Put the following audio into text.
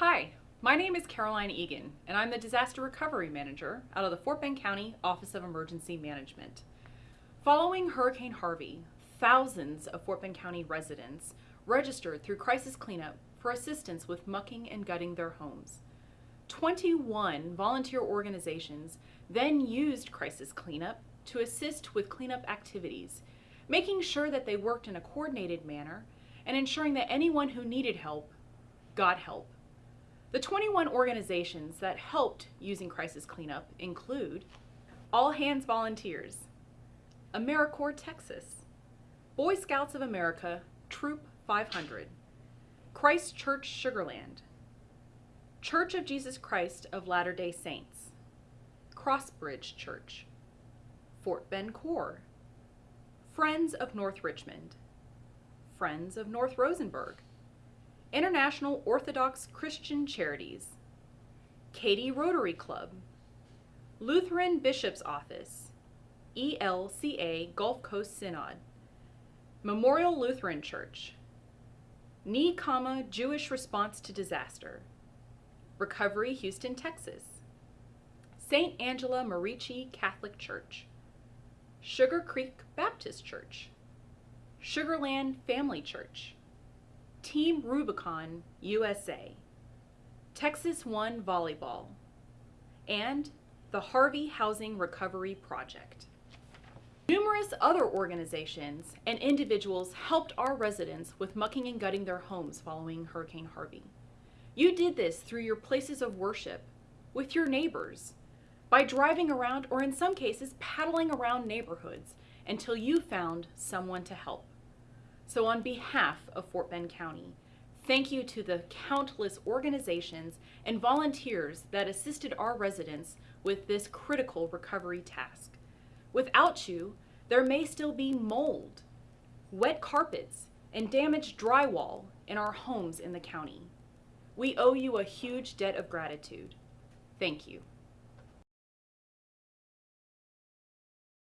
Hi, my name is Caroline Egan, and I'm the Disaster Recovery Manager out of the Fort Bend County Office of Emergency Management. Following Hurricane Harvey, thousands of Fort Bend County residents registered through Crisis Cleanup for assistance with mucking and gutting their homes. 21 volunteer organizations then used Crisis Cleanup to assist with cleanup activities, making sure that they worked in a coordinated manner and ensuring that anyone who needed help got help. The 21 organizations that helped using crisis cleanup include All Hands Volunteers, AmeriCorps Texas, Boy Scouts of America Troop 500, Christ Church Sugarland, Church of Jesus Christ of Latter-day Saints, Crossbridge Church, Fort Bend Corps, Friends of North Richmond, Friends of North Rosenberg, International Orthodox Christian Charities, Katy Rotary Club, Lutheran Bishop's Office, ELCA Gulf Coast Synod, Memorial Lutheran Church, NECHAMA Jewish Response to Disaster, Recovery Houston, Texas, St. Angela Merici Catholic Church, Sugar Creek Baptist Church, Sugarland Family Church, Team Rubicon USA, Texas One Volleyball, and the Harvey Housing Recovery Project. Numerous other organizations and individuals helped our residents with mucking and gutting their homes following Hurricane Harvey. You did this through your places of worship, with your neighbors, by driving around or in some cases paddling around neighborhoods until you found someone to help. So on behalf of Fort Bend County, thank you to the countless organizations and volunteers that assisted our residents with this critical recovery task. Without you, there may still be mold, wet carpets, and damaged drywall in our homes in the county. We owe you a huge debt of gratitude. Thank you.